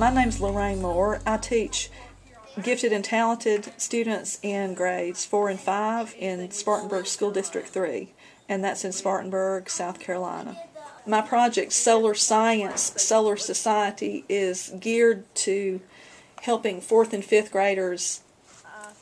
My name's Lorraine Moore. I teach gifted and talented students in grades four and five in Spartanburg School District 3, and that's in Spartanburg, South Carolina. My project, Solar Science Solar Society, is geared to helping fourth and fifth graders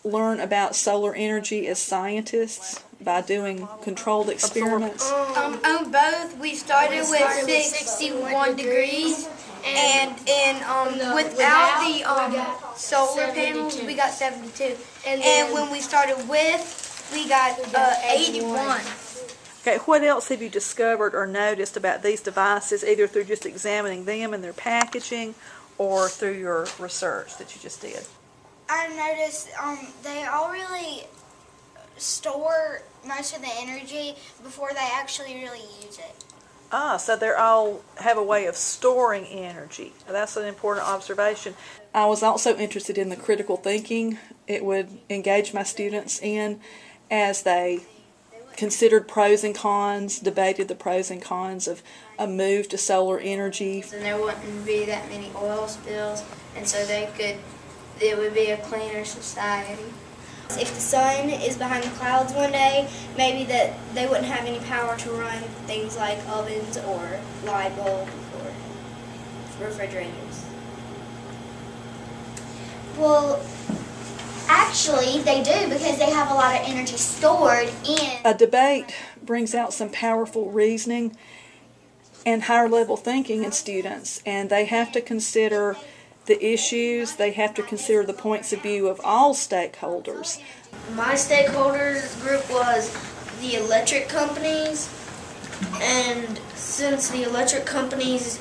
learn about solar energy as scientists by doing controlled experiments. Um, on both, we started with 61 degrees, and in um, without the um, solar panels, we got 72. And when we started with, we got uh, 81. Okay, what else have you discovered or noticed about these devices, either through just examining them and their packaging or through your research that you just did? I noticed um, they all really store most of the energy before they actually really use it. Ah, so they all have a way of storing energy. That's an important observation. I was also interested in the critical thinking it would engage my students in as they considered pros and cons, debated the pros and cons of a move to solar energy. And there wouldn't be that many oil spills, and so they could, it would be a cleaner society. If the sun is behind the clouds one day, maybe that they wouldn't have any power to run things like ovens or light bulbs or refrigerators. Well, actually, they do because they have a lot of energy stored in. A debate brings out some powerful reasoning and higher level thinking in students, and they have to consider the issues, they have to consider the points of view of all stakeholders. My stakeholders group was the electric companies, and since the electric companies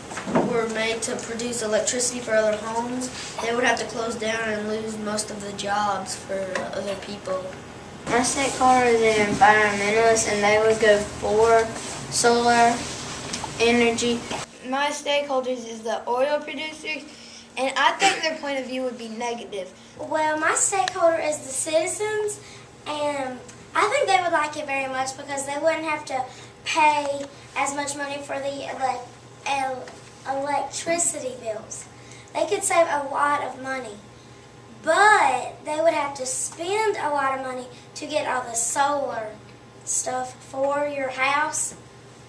were made to produce electricity for other homes, they would have to close down and lose most of the jobs for other people. My stakeholders are environmentalists, and they would go for solar energy. My stakeholders is the oil producers, and I think their point of view would be negative. Well, my stakeholder is the citizens, and I think they would like it very much because they wouldn't have to pay as much money for the ele- el- electricity bills. They could save a lot of money, but they would have to spend a lot of money to get all the solar stuff for your house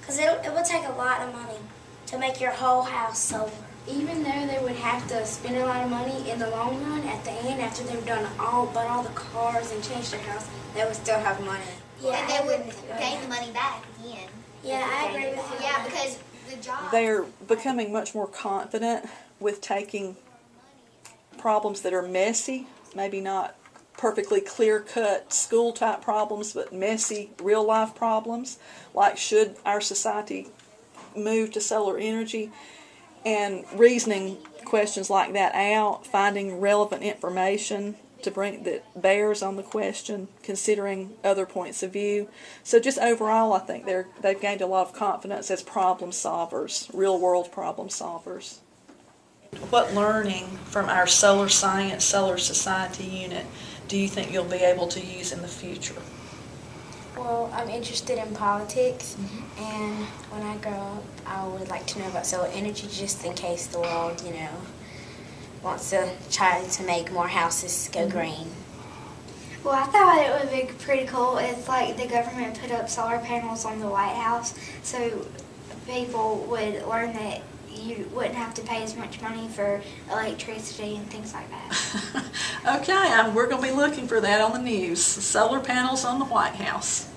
because it, it would take a lot of money to make your whole house solar. Even though they would have to spend a lot of money in the long run, at the end, after they've done all but all the cars and changed their house, they would still have money. Yeah, and they would agree with gain the money back again. Yeah, I agree with you. Yeah, because the job. They're becoming much more confident with taking problems that are messy, maybe not perfectly clear cut school type problems, but messy real life problems, like should our society move to solar energy, and reasoning questions like that out, finding relevant information to bring that bears on the question, considering other points of view. So just overall, I think they're they've gained a lot of confidence as problem solvers, real world problem solvers. What learning from our solar science, solar society unit do you think you'll be able to use in the future? Well, I'm interested in politics, mm-hmm. and when I grow up, I would like to know about solar energy just in case the world, you know, wants to try to make more houses go green. Well, I thought it would be pretty cool if, like, the government put up solar panels on the White House, so people would learn that you wouldn't have to pay as much money for electricity and things like that. okay, um, we're going to be looking for that on the news. Solar panels on the White House.